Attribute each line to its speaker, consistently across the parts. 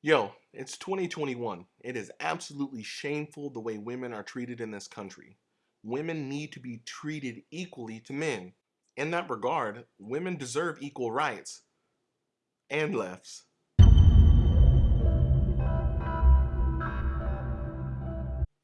Speaker 1: Yo, it's 2021. It is absolutely shameful the way women are treated in this country. Women need to be treated equally to men. In that regard, women deserve equal rights and lefts.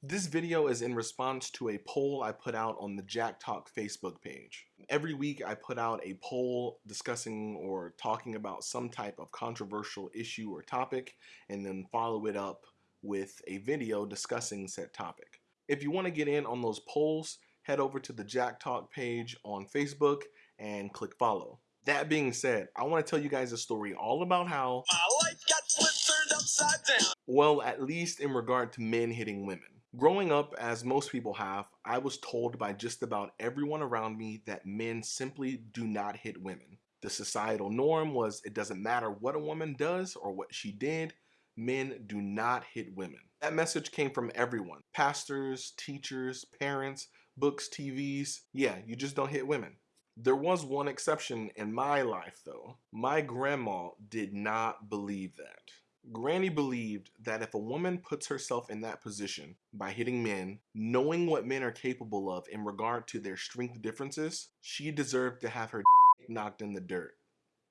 Speaker 1: This video is in response to a poll I put out on the Jack Talk Facebook page. Every week I put out a poll discussing or talking about some type of controversial issue or topic and then follow it up with a video discussing said topic. If you want to get in on those polls, head over to the Jack Talk page on Facebook and click follow. That being said, I want to tell you guys a story all about how my life got flipped turned upside down. Well, at least in regard to men hitting women. Growing up, as most people have, I was told by just about everyone around me that men simply do not hit women. The societal norm was it doesn't matter what a woman does or what she did, men do not hit women. That message came from everyone pastors, teachers, parents, books, TVs. Yeah, you just don't hit women. There was one exception in my life though. My grandma did not believe that. Granny believed that if a woman puts herself in that position by hitting men, knowing what men are capable of in regard to their strength differences, she deserved to have her knocked in the dirt,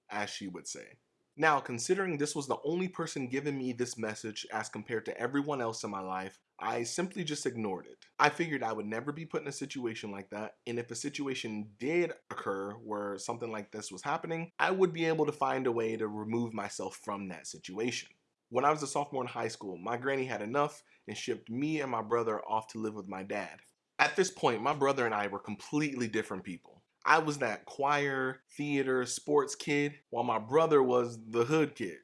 Speaker 1: as she would say. Now, considering this was the only person giving me this message as compared to everyone else in my life, I simply just ignored it. I figured I would never be put in a situation like that, and if a situation did occur where something like this was happening, I would be able to find a way to remove myself from that situation. When I was a sophomore in high school, my granny had enough and shipped me and my brother off to live with my dad. At this point, my brother and I were completely different people. I was that choir, theater, sports kid, while my brother was the hood kid.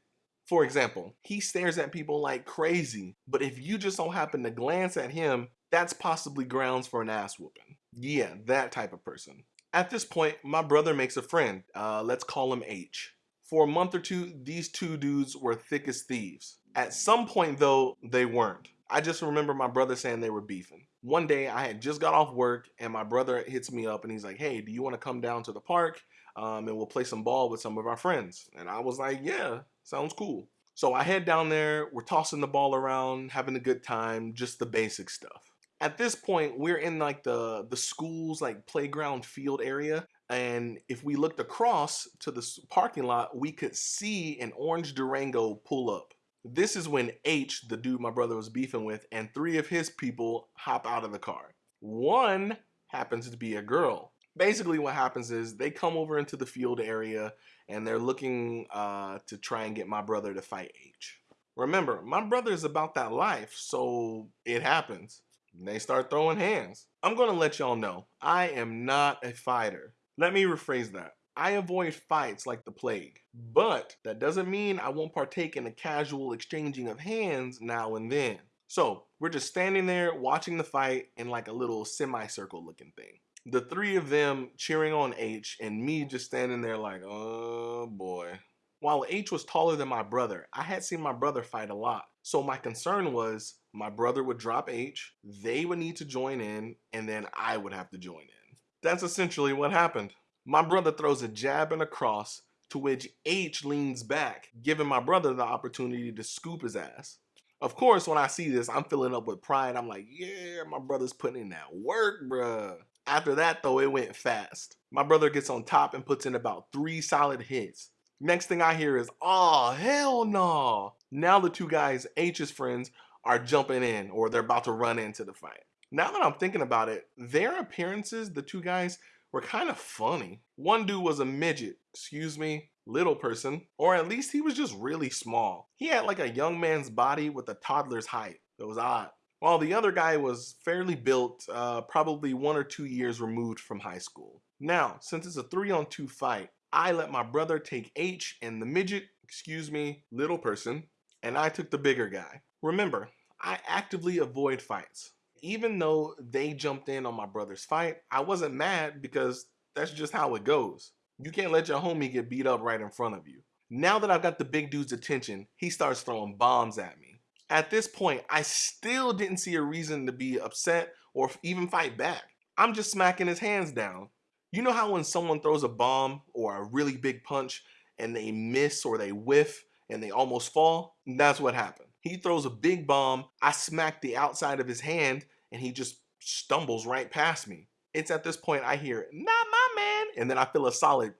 Speaker 1: For example, he stares at people like crazy, but if you just don't happen to glance at him, that's possibly grounds for an ass whooping. Yeah, that type of person. At this point, my brother makes a friend. Uh, let's call him H. For a month or two, these two dudes were thick as thieves. At some point though, they weren't. I just remember my brother saying they were beefing. One day I had just got off work and my brother hits me up and he's like, hey, do you want to come down to the park um, and we'll play some ball with some of our friends? And I was like, yeah, sounds cool. So I head down there, we're tossing the ball around, having a good time, just the basic stuff. At this point, we're in like the, the school's like playground field area and if we looked across to the parking lot, we could see an orange Durango pull up. This is when H, the dude my brother was beefing with, and three of his people hop out of the car. One happens to be a girl. Basically what happens is they come over into the field area and they're looking uh, to try and get my brother to fight H. Remember, my brother is about that life, so it happens. They start throwing hands. I'm gonna let y'all know, I am not a fighter. Let me rephrase that. I avoid fights like the plague, but that doesn't mean I won't partake in a casual exchanging of hands now and then. So we're just standing there watching the fight in like a little semicircle looking thing. The three of them cheering on H and me just standing there like, oh boy. While H was taller than my brother, I had seen my brother fight a lot. So my concern was my brother would drop H, they would need to join in, and then I would have to join in. That's essentially what happened. My brother throws a jab and a cross to which H leans back, giving my brother the opportunity to scoop his ass. Of course, when I see this, I'm filling up with pride. I'm like, yeah, my brother's putting in that work, bruh. After that, though, it went fast. My brother gets on top and puts in about three solid hits. Next thing I hear is, oh, hell no. Now the two guys, H's friends, are jumping in or they're about to run into the fight. Now that I'm thinking about it, their appearances, the two guys, were kind of funny. One dude was a midget, excuse me, little person, or at least he was just really small. He had like a young man's body with a toddler's height. It was odd. While the other guy was fairly built, uh, probably one or two years removed from high school. Now, since it's a three on two fight, I let my brother take H and the midget, excuse me, little person, and I took the bigger guy. Remember, I actively avoid fights even though they jumped in on my brother's fight, I wasn't mad because that's just how it goes. You can't let your homie get beat up right in front of you. Now that I've got the big dude's attention, he starts throwing bombs at me. At this point, I still didn't see a reason to be upset or even fight back. I'm just smacking his hands down. You know how when someone throws a bomb or a really big punch and they miss or they whiff and they almost fall, that's what happened. He throws a big bomb, I smack the outside of his hand, and he just stumbles right past me. It's at this point I hear, not my man, and then I feel a solid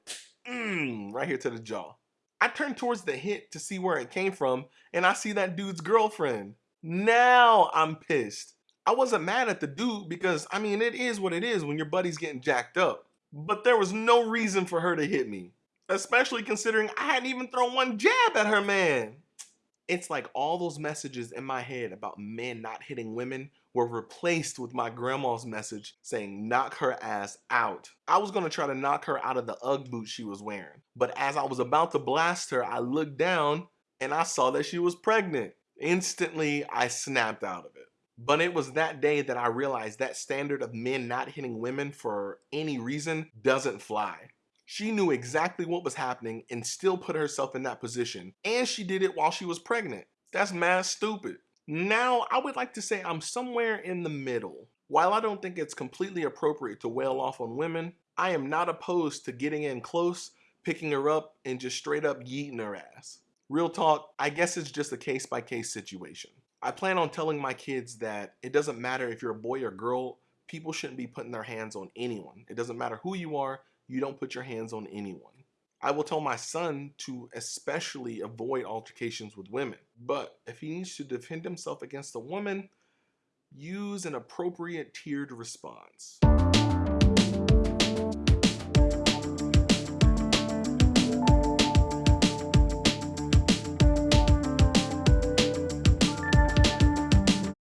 Speaker 1: mm, right here to the jaw. I turn towards the hit to see where it came from, and I see that dude's girlfriend. Now I'm pissed. I wasn't mad at the dude because, I mean, it is what it is when your buddy's getting jacked up. But there was no reason for her to hit me, especially considering I hadn't even thrown one jab at her man. It's like all those messages in my head about men not hitting women were replaced with my grandma's message saying knock her ass out. I was gonna try to knock her out of the Ugg boot she was wearing. But as I was about to blast her, I looked down and I saw that she was pregnant. Instantly, I snapped out of it. But it was that day that I realized that standard of men not hitting women for any reason doesn't fly. She knew exactly what was happening and still put herself in that position. And she did it while she was pregnant. That's mad stupid. Now, I would like to say I'm somewhere in the middle. While I don't think it's completely appropriate to wail off on women, I am not opposed to getting in close, picking her up, and just straight up yeeting her ass. Real talk, I guess it's just a case by case situation. I plan on telling my kids that it doesn't matter if you're a boy or girl, people shouldn't be putting their hands on anyone. It doesn't matter who you are, you don't put your hands on anyone. I will tell my son to especially avoid altercations with women. But if he needs to defend himself against a woman, use an appropriate tiered response.